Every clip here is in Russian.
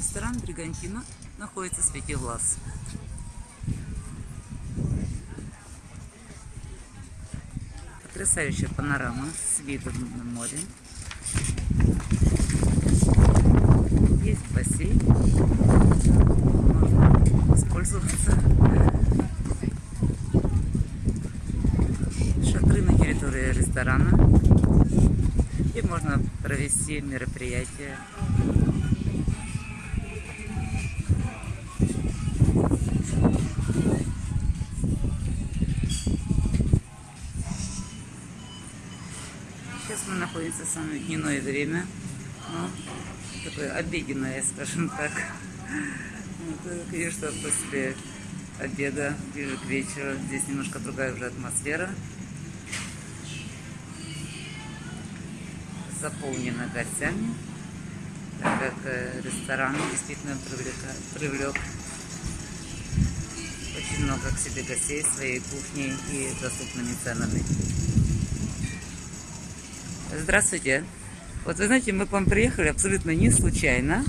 Ресторан Бригантина находится в Свете Влас. Потрясающая панорама с видом на море. Есть бассейн. Можно воспользоваться. Шатры на территории ресторана. И можно провести мероприятие Сейчас мы находимся в самое дневное время. Ну, такое обеденное, скажем так. Вот, конечно, после обеда, ближе к вечеру, здесь немножко другая уже атмосфера. Заполнена гостями, так как э, ресторан действительно привлека, привлек очень много к себе гостей своей кухней и доступными ценами. Здравствуйте. Вот вы знаете, мы к вам приехали абсолютно не случайно.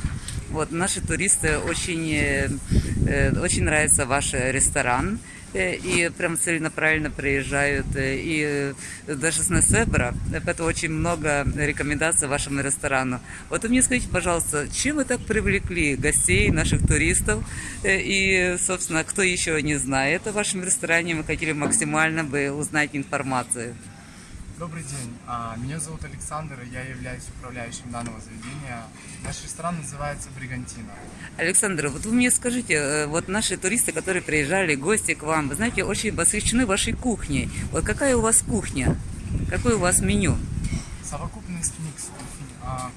Вот наши туристы очень, э, э, очень нравится ваш ресторан. Э, и прям целенаправленно приезжают. И даже с Несебра. Это очень много рекомендаций вашему ресторану. Вот вы мне скажите, пожалуйста, чем вы так привлекли гостей, наших туристов? И, собственно, кто еще не знает о вашем ресторане, мы хотели максимально бы узнать информацию. Добрый день, а, меня зовут Александр, и я являюсь управляющим данного заведения. Наш ресторан называется «Бригантина». Александр, вот вы мне скажите, э, вот наши туристы, которые приезжали, гости к вам, вы знаете, очень восхищены вашей кухней. Вот какая у вас кухня? Какое у вас меню? Совокупность микс кухни. А.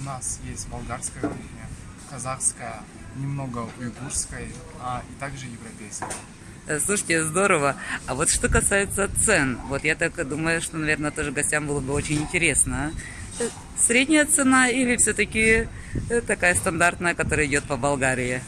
У нас есть болгарская кухня, казахская, немного уйгурской, а, и также европейская. Э, слушайте, здорово. А вот что касается цен, вот я так думаю, что, наверное, тоже гостям было бы очень интересно. Э, средняя цена или все-таки э, такая стандартная, которая идет по Болгарии?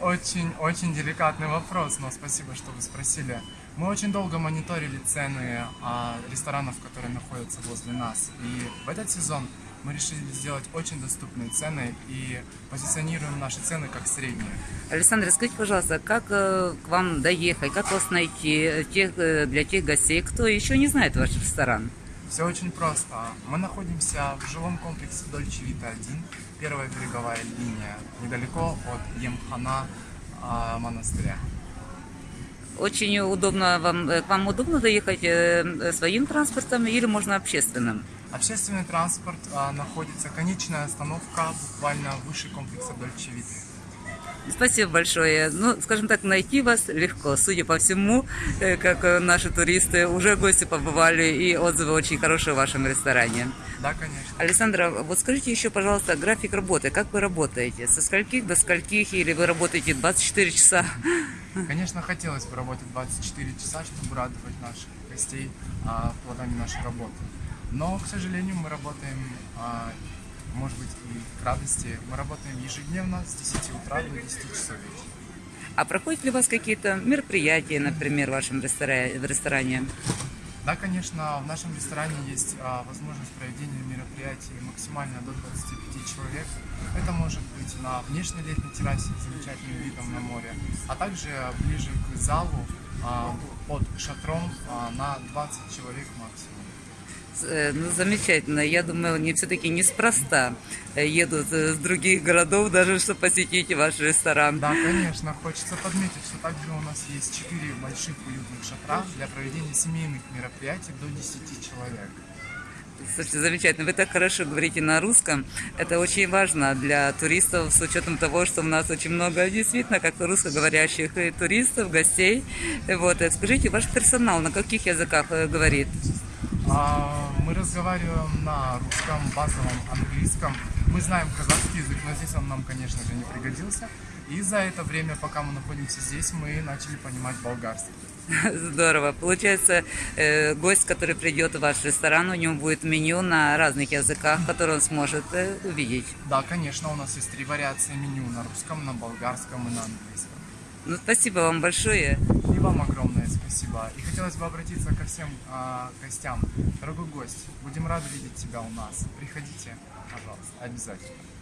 Очень, очень деликатный вопрос, но спасибо, что вы спросили. Мы очень долго мониторили цены а, ресторанов, которые находятся возле нас. И в этот сезон мы решили сделать очень доступные цены и позиционируем наши цены как средние. Александр, скажите, пожалуйста, как э, к вам доехать, как вас найти э, тех, для тех гостей, кто еще не знает ваш ресторан? Все очень просто. Мы находимся в жилом комплексе Дольче Вита 1, первая береговая линия, недалеко от Емхана э, монастыря. Очень удобно вам, к вам удобно доехать своим транспортом или можно общественным? Общественный транспорт а, находится, конечная остановка буквально выше комплекса Дольчевиты. Спасибо большое. Ну, скажем так, найти вас легко. Судя по всему, э, как э, наши туристы уже гости побывали, и отзывы очень хорошие в вашем ресторане. Да, конечно. Александра, вот скажите еще, пожалуйста, график работы. Как вы работаете? Со скольких до скольких? Или вы работаете 24 часа? Конечно, хотелось бы работать 24 часа, чтобы радовать наших гостей а, плодами нашей работы. Но, к сожалению, мы работаем, а, может быть, и к радости, мы работаем ежедневно с 10 утра до 10 часов вечера. А проходят ли у вас какие-то мероприятия, например, в вашем ресторане? В ресторане? Да, конечно, в нашем ресторане есть а, возможность проведения мероприятий максимально до 25 человек. Это может быть на внешней летней террасе с замечательным видом на море, а также ближе к залу а, под шатром а, на 20 человек максимум. Э, ну, замечательно. Я думаю, они все-таки неспроста едут э, с других городов, даже чтобы посетить ваш ресторан. Да, конечно. Хочется подметить, что также у нас есть четыре больших уютных шатра для проведения семейных мероприятий до 10 человек. Слушайте, замечательно. Вы так хорошо говорите на русском. Это очень важно для туристов, с учетом того, что у нас очень много действительно как русскоговорящих туристов, гостей. Вот. Э, скажите, ваш персонал на каких языках говорит? А, мы разговариваем на русском, базовом английском. Мы знаем казахский язык, но здесь он нам, конечно же, не пригодился. И за это время, пока мы находимся здесь, мы начали понимать болгарский. Здорово. Получается, э, гость, который придет в ваш ресторан, у него будет меню на разных языках, которые он сможет э, увидеть. Да, конечно, у нас есть три вариации меню на русском, на болгарском и на английском. Ну, спасибо вам большое. И вам огромное спасибо. И хотелось бы обратиться ко всем э, гостям. Дорогой гость, будем рады видеть тебя у нас. Приходите, пожалуйста, обязательно.